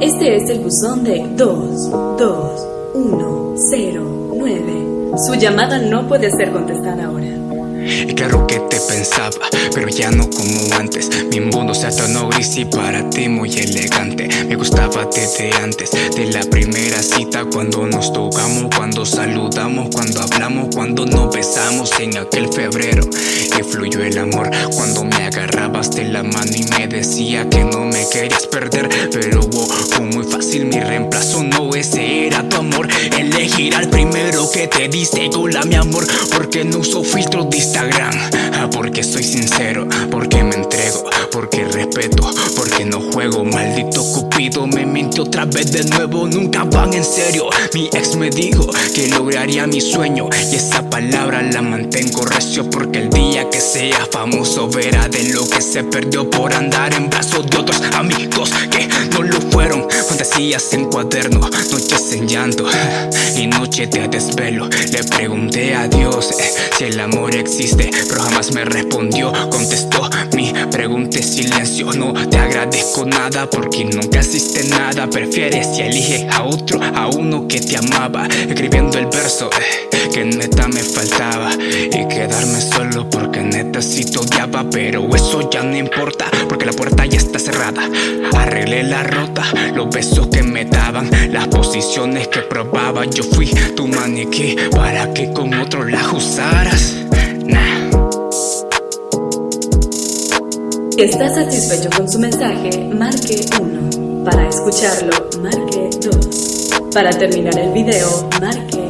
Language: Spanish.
Este es el buzón de 22109. Su llamada no puede ser contestada ahora. Y claro que te pensaba, pero ya no como antes Mi mundo se tornó gris y para ti muy elegante Me gustaba desde antes de la primera cita Cuando nos tocamos, cuando saludamos, cuando hablamos Cuando nos besamos en aquel febrero Que fluyó el amor Cuando me agarrabas de la mano y me decía que no me querías perder Pero fue Elegir al primero que te dice hola mi amor Porque no uso filtros distantes Ah, porque soy sincero, porque me entrego, porque respeto, porque no juego. Maldito Cupido me mintió otra vez de nuevo, nunca van en serio. Mi ex me dijo que lograría mi sueño y esa palabra la mantengo recio porque el día que sea famoso verá de lo que se perdió por andar en brazos de otros amigos que. Fantasías en cuaderno, noches en llanto y noche de desvelo. Le pregunté a Dios eh, si el amor existe pero jamás me respondió. Contestó mi pregunta silencio No te agradezco nada porque nunca hiciste nada. Prefieres y eliges a otro, a uno que te amaba Escribiendo el verso eh, que neta me faltaba Pero eso ya no importa porque la puerta ya está cerrada Arreglé la rota, los besos que me daban Las posiciones que probaba Yo fui tu maniquí para que con otro la usaras ¿Está satisfecho con su mensaje? Marque 1. Para escucharlo, marque 2. Para terminar el video, marque